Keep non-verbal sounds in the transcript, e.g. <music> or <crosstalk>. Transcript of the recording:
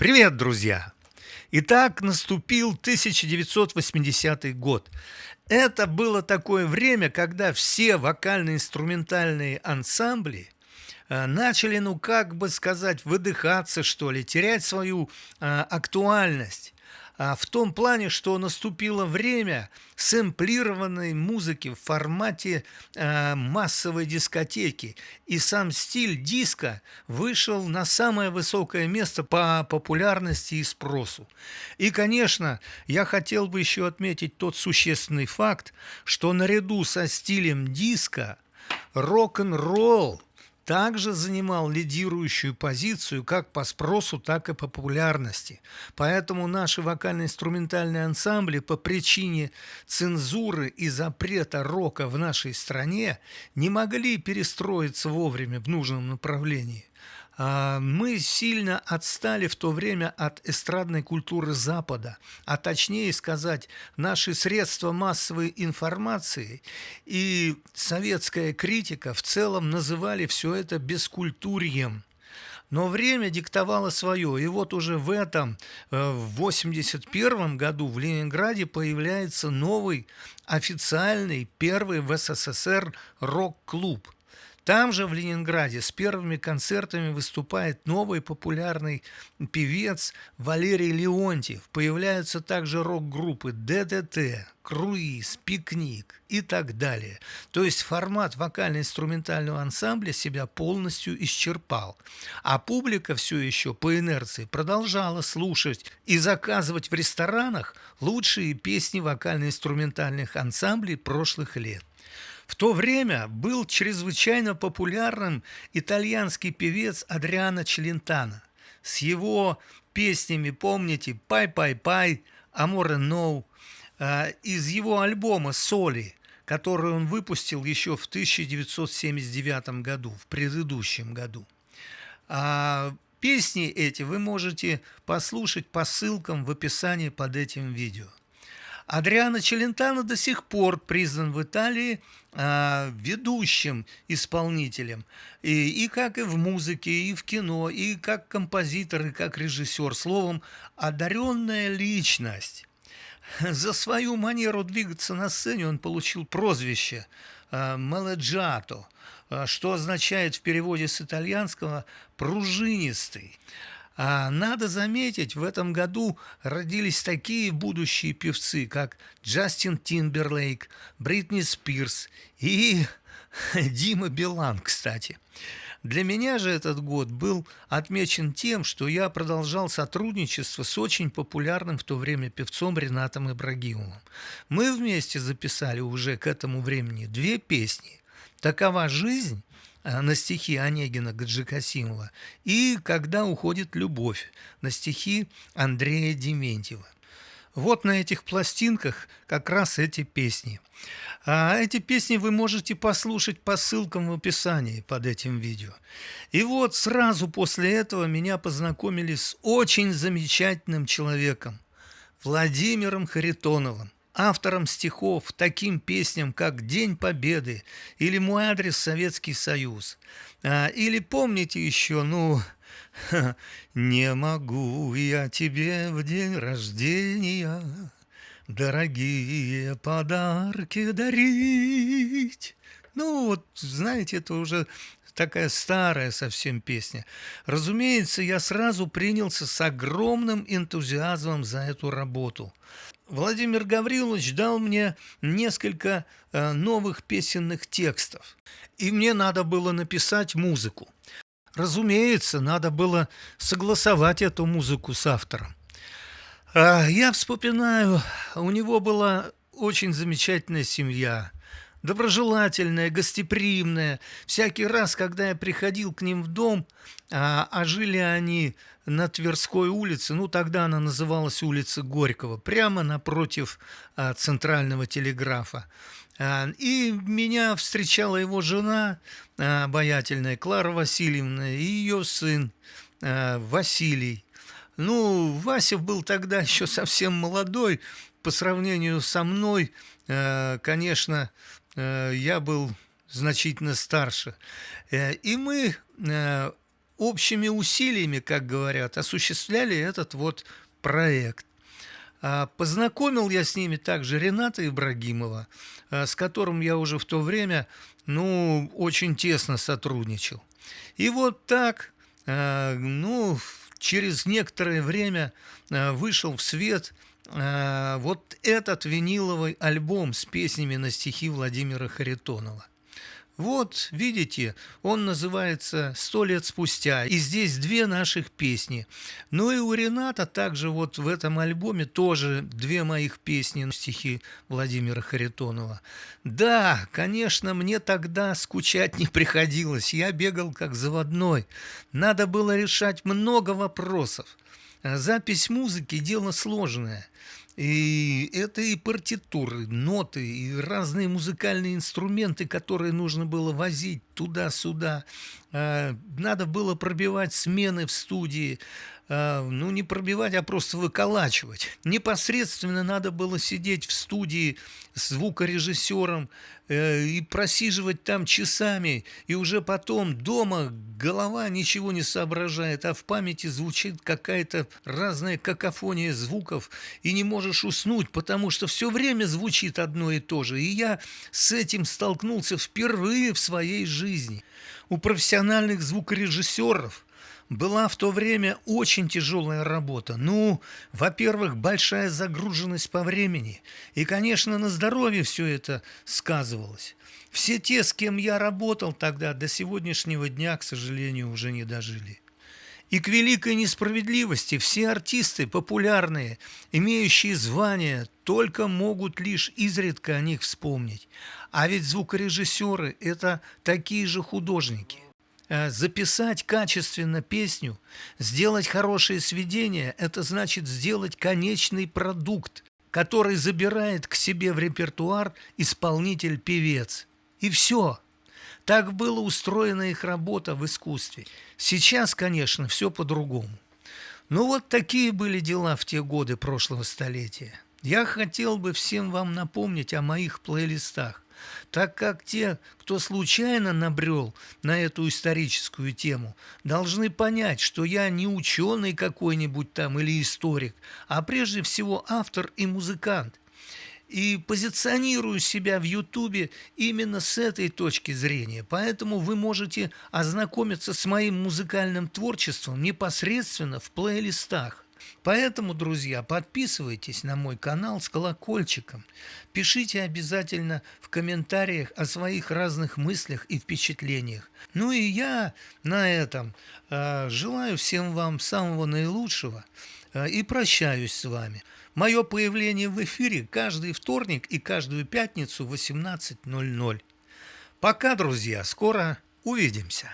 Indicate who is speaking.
Speaker 1: Привет, друзья! Итак, наступил 1980 год. Это было такое время, когда все вокально-инструментальные ансамбли э, начали, ну как бы сказать, выдыхаться, что ли, терять свою а, актуальность. А, в том плане, что наступило время сэмплированной музыки в формате а, массовой дискотеки, и сам стиль диска вышел на самое высокое место по популярности и спросу. И, конечно, я хотел бы еще отметить тот существенный факт, что наряду со стилем диска рок-н-ролл также занимал лидирующую позицию как по спросу, так и по популярности. Поэтому наши вокально-инструментальные ансамбли по причине цензуры и запрета рока в нашей стране не могли перестроиться вовремя в нужном направлении. А, мы сильно отстали в то время от эстрадной культуры Запада, а точнее сказать, наши средства массовой информации и советская критика в целом называли все это бескультурьем. Но время диктовало свое, и вот уже в этом, э, в 1981 году в Ленинграде появляется новый официальный первый в СССР рок-клуб – там же, в Ленинграде, с первыми концертами выступает новый популярный певец Валерий Леонтьев. Появляются также рок-группы ДДТ, Круиз, Пикник и так далее. То есть формат вокально-инструментального ансамбля себя полностью исчерпал. А публика все еще по инерции продолжала слушать и заказывать в ресторанах лучшие песни вокально-инструментальных ансамблей прошлых лет. В то время был чрезвычайно популярным итальянский певец Адриано Челентано. С его песнями, помните, «Pay, pay, pay», «Amore no», э, из его альбома «Soli», который он выпустил еще в 1979 году, в предыдущем году. А песни эти вы можете послушать по ссылкам в описании под этим видео. Адриано Челентано до сих пор признан в Италии э, ведущим исполнителем. И, и как и в музыке, и в кино, и как композитор, и как режиссер. Словом, одаренная личность. <laughs> За свою манеру двигаться на сцене он получил прозвище э, «Мелоджато», что означает в переводе с итальянского «пружинистый». А надо заметить, в этом году родились такие будущие певцы, как Джастин Тимберлейк, Бритни Спирс и <laughs> Дима Билан, кстати. Для меня же этот год был отмечен тем, что я продолжал сотрудничество с очень популярным в то время певцом Ренатом Ибрагимовым. Мы вместе записали уже к этому времени две песни «Такова жизнь» на стихи Онегина Гаджикасимова и «Когда уходит любовь» на стихи Андрея Дементьева. Вот на этих пластинках как раз эти песни. А эти песни вы можете послушать по ссылкам в описании под этим видео. И вот сразу после этого меня познакомили с очень замечательным человеком, Владимиром Харитоновым автором стихов таким песням, как «День Победы» или «Мой адрес Советский Союз». А, или помните еще, ну, <laughs> «Не могу я тебе в день рождения дорогие подарки дарить». Ну, вот, знаете, это уже такая старая совсем песня. Разумеется, я сразу принялся с огромным энтузиазмом за эту работу. Владимир Гаврилович дал мне несколько э, новых песенных текстов, и мне надо было написать музыку. Разумеется, надо было согласовать эту музыку с автором. А я вспоминаю, у него была очень замечательная семья, доброжелательная, гостеприимная. Всякий раз, когда я приходил к ним в дом, а, а жили они на Тверской улице, ну тогда она называлась улица Горького, прямо напротив а, центрального телеграфа. А, и меня встречала его жена, а, обаятельная Клара Васильевна, и ее сын а, Василий. Ну, Вася был тогда <laughs> еще совсем молодой, по сравнению со мной, конечно, я был значительно старше. Э, и мы э, общими усилиями, как говорят, осуществляли этот вот проект. А, познакомил я с ними также Рената Ибрагимова, с которым я уже в то время ну, очень тесно сотрудничал. И вот так, ну, через некоторое время вышел в свет вот этот виниловый альбом с песнями на стихи Владимира Харитонова. Вот, видите, он называется «Сто лет спустя», и здесь две наших песни. Ну и у Рената также вот в этом альбоме тоже две моих песни, стихи Владимира Харитонова. Да, конечно, мне тогда скучать не приходилось, я бегал как заводной. Надо было решать много вопросов. Запись музыки – дело сложное. И это и партитуры, ноты, и разные музыкальные инструменты, которые нужно было возить туда-сюда. А, надо было пробивать смены в студии. А, ну, не пробивать, а просто выколачивать. Непосредственно надо было сидеть в студии с звукорежиссером э, и просиживать там часами, и уже потом дома голова ничего не соображает, а в памяти звучит какая-то разная какофония звуков, и не можешь уснуть, потому что все время звучит одно и то же. И я с этим столкнулся впервые в своей жизни. У профессиональных звукорежиссеров – была в то время очень тяжелая работа. Ну, во-первых, большая загруженность по времени. И, конечно, на здоровье все это сказывалось. Все те, с кем я работал тогда, до сегодняшнего дня, к сожалению, уже не дожили. И к великой несправедливости все артисты популярные, имеющие звания, только могут лишь изредка о них вспомнить. А ведь звукорежиссеры – это такие же художники – Э, записать качественно песню, сделать хорошее сведение – это значит сделать конечный продукт, который забирает к себе в репертуар исполнитель-певец. И все. Так была устроена их работа в искусстве. Сейчас, конечно, все по-другому. Но вот такие были дела в те годы прошлого столетия. Я хотел бы всем вам напомнить о моих плейлистах так как те, кто случайно набрел на эту историческую тему, должны понять, что я не ученый какой-нибудь там или историк, а прежде всего автор и музыкант. И позиционирую себя в Ютубе именно с этой точки зрения. Поэтому вы можете ознакомиться с моим музыкальным творчеством непосредственно в плейлистах. Поэтому, друзья, подписывайтесь на мой канал с колокольчиком. Пишите обязательно в комментариях о своих разных мыслях и впечатлениях. Ну и я на этом э, желаю всем вам самого наилучшего э, и прощаюсь с вами. Мое появление в эфире каждый вторник и каждую пятницу в 18.00. Пока, друзья, скоро увидимся.